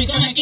Miss Anna